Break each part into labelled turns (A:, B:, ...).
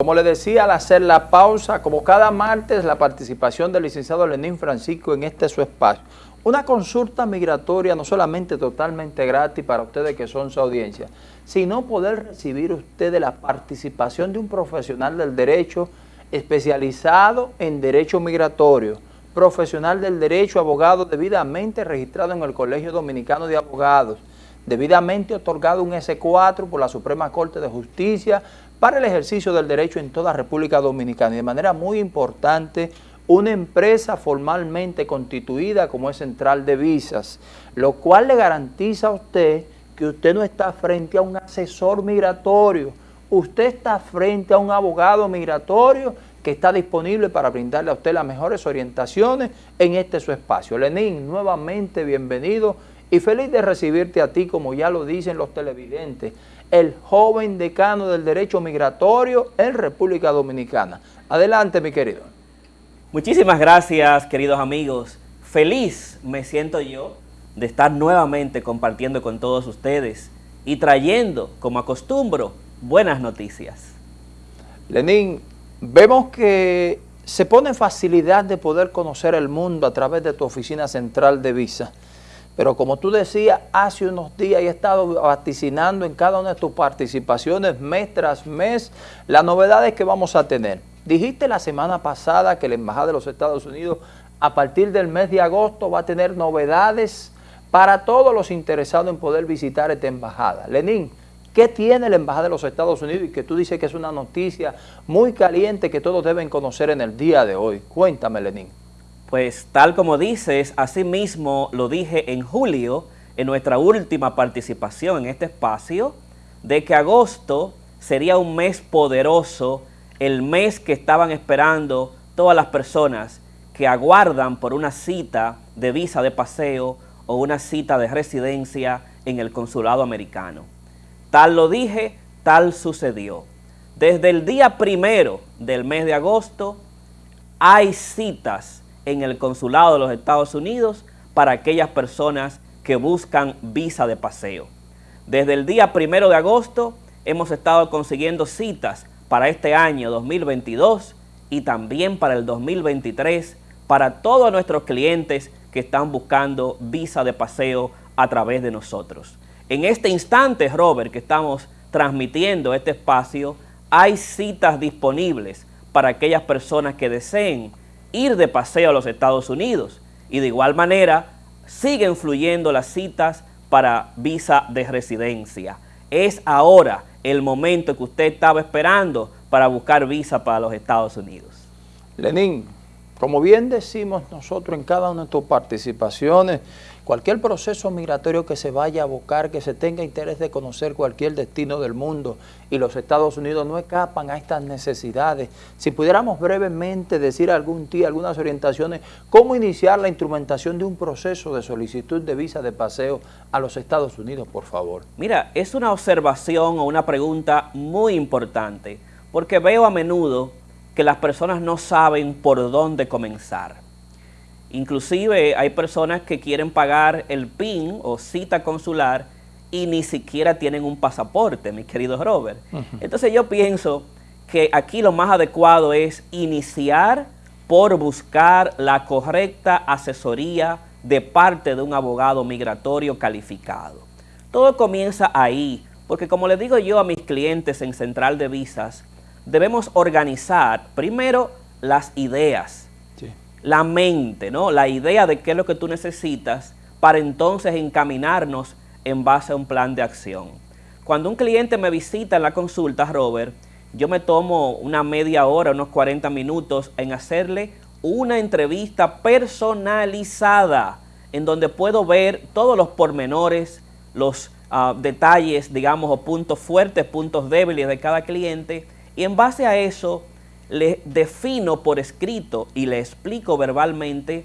A: Como le decía al hacer la pausa, como cada martes, la participación del licenciado Lenín Francisco en este su espacio. Una consulta migratoria no solamente totalmente gratis para ustedes que son su audiencia, sino poder recibir ustedes la participación de un profesional del derecho especializado en derecho migratorio, profesional del derecho, abogado debidamente registrado en el Colegio Dominicano de Abogados, debidamente otorgado un S4 por la Suprema Corte de Justicia para el ejercicio del derecho en toda República Dominicana. Y de manera muy importante, una empresa formalmente constituida como es Central de Visas, lo cual le garantiza a usted que usted no está frente a un asesor migratorio, usted está frente a un abogado migratorio que está disponible para brindarle a usted las mejores orientaciones en este su espacio. Lenín, nuevamente bienvenido y feliz de recibirte a ti, como ya lo dicen los televidentes, el joven decano del derecho migratorio en República Dominicana. Adelante, mi querido.
B: Muchísimas gracias, queridos amigos. Feliz me siento yo de estar nuevamente compartiendo con todos ustedes y trayendo, como acostumbro, buenas noticias.
A: Lenín, vemos que se pone facilidad de poder conocer el mundo a través de tu oficina central de visa. Pero como tú decías, hace unos días he estado vaticinando en cada una de tus participaciones mes tras mes las novedades que vamos a tener. Dijiste la semana pasada que la Embajada de los Estados Unidos a partir del mes de agosto va a tener novedades para todos los interesados en poder visitar esta embajada. Lenín, ¿qué tiene la Embajada de los Estados Unidos y que tú dices que es una noticia muy caliente que todos deben conocer en el día de hoy? Cuéntame, Lenín.
B: Pues tal como dices, así mismo lo dije en julio, en nuestra última participación en este espacio, de que agosto sería un mes poderoso, el mes que estaban esperando todas las personas que aguardan por una cita de visa de paseo o una cita de residencia en el consulado americano. Tal lo dije, tal sucedió. Desde el día primero del mes de agosto hay citas en el consulado de los Estados Unidos para aquellas personas que buscan visa de paseo. Desde el día primero de agosto hemos estado consiguiendo citas para este año 2022 y también para el 2023 para todos nuestros clientes que están buscando visa de paseo a través de nosotros. En este instante, Robert, que estamos transmitiendo este espacio, hay citas disponibles para aquellas personas que deseen ir de paseo a los Estados Unidos. Y de igual manera, siguen fluyendo las citas para visa de residencia. Es ahora el momento que usted estaba esperando para buscar visa para los Estados Unidos.
A: Lenín, como bien decimos nosotros en cada una de tus participaciones, cualquier proceso migratorio que se vaya a abocar, que se tenga interés de conocer cualquier destino del mundo y los Estados Unidos no escapan a estas necesidades. Si pudiéramos brevemente decir algún día, algunas orientaciones, cómo iniciar la instrumentación de un proceso de solicitud de visa de paseo a los Estados Unidos, por favor.
B: Mira, es una observación o una pregunta muy importante, porque veo a menudo que las personas no saben por dónde comenzar. Inclusive hay personas que quieren pagar el PIN o cita consular y ni siquiera tienen un pasaporte, mi querido Robert. Entonces yo pienso que aquí lo más adecuado es iniciar por buscar la correcta asesoría de parte de un abogado migratorio calificado. Todo comienza ahí, porque como le digo yo a mis clientes en Central de Visas, debemos organizar primero las ideas, la mente, ¿no? la idea de qué es lo que tú necesitas para entonces encaminarnos en base a un plan de acción. Cuando un cliente me visita en la consulta, Robert, yo me tomo una media hora, unos 40 minutos en hacerle una entrevista personalizada en donde puedo ver todos los pormenores, los uh, detalles, digamos, o puntos fuertes, puntos débiles de cada cliente y en base a eso, le defino por escrito y le explico verbalmente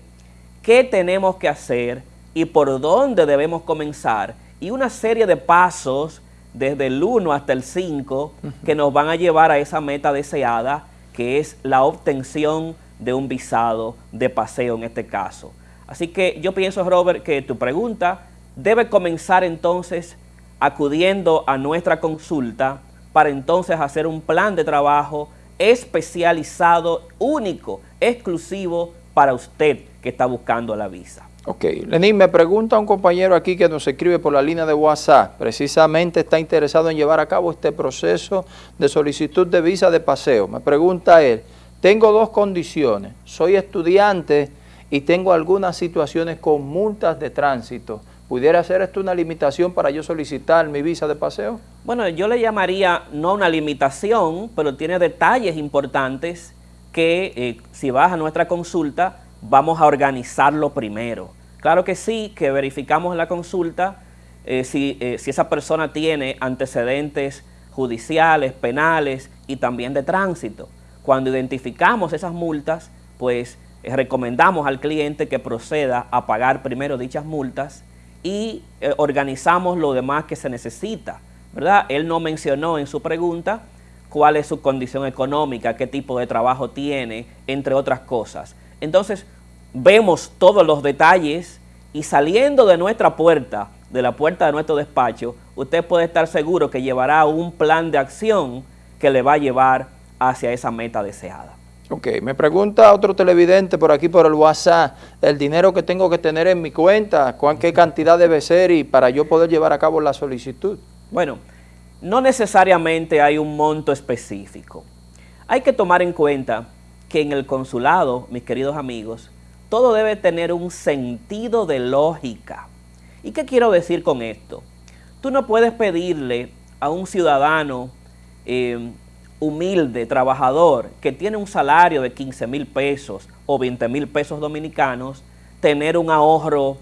B: qué tenemos que hacer y por dónde debemos comenzar y una serie de pasos desde el 1 hasta el 5 que nos van a llevar a esa meta deseada que es la obtención de un visado de paseo en este caso. Así que yo pienso, Robert, que tu pregunta debe comenzar entonces acudiendo a nuestra consulta para entonces hacer un plan de trabajo especializado, único, exclusivo para usted que está buscando la visa.
A: Ok, Lenín, me pregunta un compañero aquí que nos escribe por la línea de WhatsApp, precisamente está interesado en llevar a cabo este proceso de solicitud de visa de paseo. Me pregunta él, tengo dos condiciones, soy estudiante y tengo algunas situaciones con multas de tránsito. ¿Pudiera ser esto una limitación para yo solicitar mi visa de paseo?
B: Bueno, yo le llamaría no una limitación, pero tiene detalles importantes que eh, si vas a nuestra consulta vamos a organizarlo primero. Claro que sí, que verificamos la consulta eh, si, eh, si esa persona tiene antecedentes judiciales, penales y también de tránsito. Cuando identificamos esas multas, pues recomendamos al cliente que proceda a pagar primero dichas multas y organizamos lo demás que se necesita, ¿verdad? Él no mencionó en su pregunta cuál es su condición económica, qué tipo de trabajo tiene, entre otras cosas. Entonces, vemos todos los detalles y saliendo de nuestra puerta, de la puerta de nuestro despacho, usted puede estar seguro que llevará un plan de acción que le va a llevar hacia esa meta deseada.
A: Ok, me pregunta otro televidente por aquí por el WhatsApp, el dinero que tengo que tener en mi cuenta, ¿cuán qué cantidad debe ser y para yo poder llevar a cabo la solicitud?
B: Bueno, no necesariamente hay un monto específico. Hay que tomar en cuenta que en el consulado, mis queridos amigos, todo debe tener un sentido de lógica. ¿Y qué quiero decir con esto? Tú no puedes pedirle a un ciudadano eh, humilde, trabajador, que tiene un salario de 15 mil pesos o 20 mil pesos dominicanos, tener un ahorro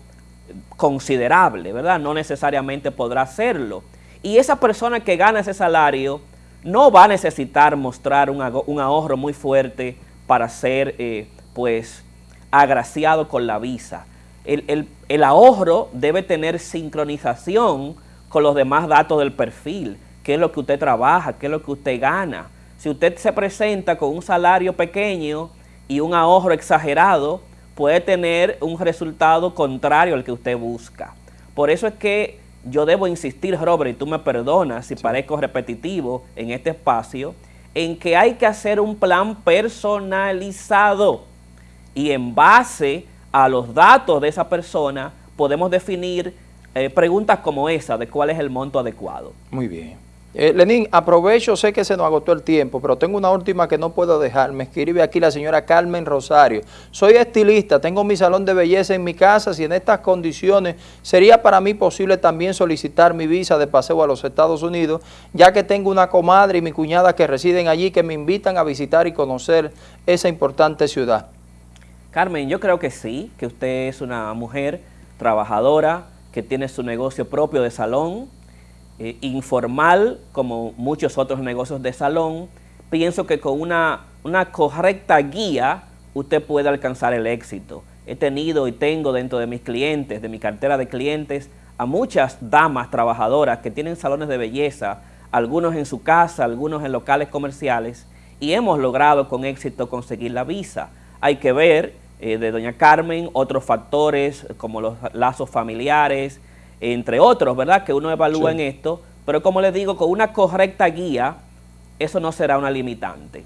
B: considerable, ¿verdad? No necesariamente podrá hacerlo. Y esa persona que gana ese salario no va a necesitar mostrar un, ahorro muy fuerte para ser eh, pues agraciado con la visa. El, el, ahorro debe tener sincronización con los demás datos del perfil, qué es lo que usted trabaja, qué es lo que usted gana. Si usted se presenta con un salario pequeño y un ahorro exagerado, puede tener un resultado contrario al que usted busca. Por eso es que yo debo insistir, Robert, y tú me perdonas si parezco repetitivo en este espacio, en que hay que hacer un plan personalizado y en base a los datos de esa persona podemos definir eh, preguntas como esa de cuál es el monto adecuado.
A: Muy bien. Eh, Lenín, aprovecho, sé que se nos agotó el tiempo, pero tengo una última que no puedo dejar. Me escribe aquí la señora Carmen Rosario. Soy estilista, tengo mi salón de belleza en mi casa. Si en estas condiciones sería para mí posible también solicitar mi visa de paseo a los Estados Unidos, ya que tengo una comadre y mi cuñada que residen allí que me invitan a visitar y conocer esa importante ciudad.
B: Carmen, yo creo que sí, que usted es una mujer trabajadora, que tiene su negocio propio de salón, eh, informal, como muchos otros negocios de salón, pienso que con una, una correcta guía usted puede alcanzar el éxito. He tenido y tengo dentro de mis clientes, de mi cartera de clientes, a muchas damas trabajadoras que tienen salones de belleza, algunos en su casa, algunos en locales comerciales, y hemos logrado con éxito conseguir la visa. Hay que ver eh, de doña Carmen otros factores como los lazos familiares, entre otros, ¿verdad? Que uno evalúa en esto, pero como les digo, con una correcta guía, eso no será una limitante.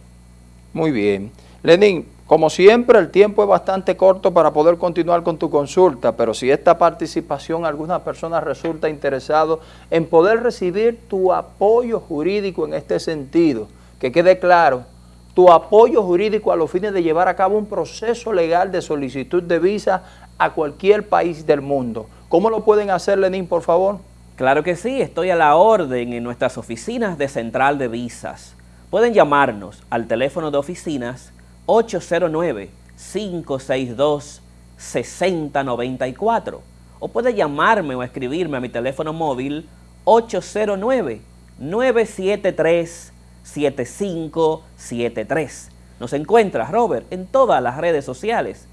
A: Muy bien. Lenín, como siempre, el tiempo es bastante corto para poder continuar con tu consulta, pero si esta participación alguna persona resulta interesado en poder recibir tu apoyo jurídico en este sentido, que quede claro, tu apoyo jurídico a los fines de llevar a cabo un proceso legal de solicitud de visa a cualquier país del mundo. ¿Cómo lo pueden hacer, Lenín, por favor?
B: Claro que sí, estoy a la orden en nuestras oficinas de Central de Visas. Pueden llamarnos al teléfono de oficinas 809-562-6094 o puede llamarme o escribirme a mi teléfono móvil 809-973-7573. Nos encuentra, Robert, en todas las redes sociales,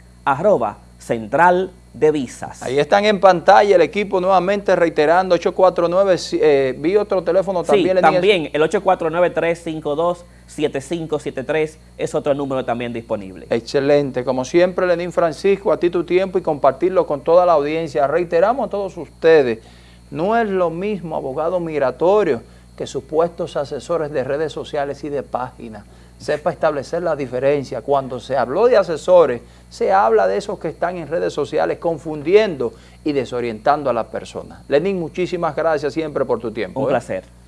B: Central de Visas.
A: Ahí están en pantalla el equipo nuevamente reiterando 849, eh, vi otro teléfono también.
B: Sí, también el 849-352-7573 es otro número también disponible.
A: Excelente, como siempre Lenín Francisco, a ti tu tiempo y compartirlo con toda la audiencia. Reiteramos a todos ustedes, no es lo mismo abogado migratorio que supuestos asesores de redes sociales y de páginas sepa establecer la diferencia. Cuando se habló de asesores, se habla de esos que están en redes sociales confundiendo y desorientando a las personas. Lenín, muchísimas gracias siempre por tu tiempo.
B: Un
A: ¿eh?
B: placer.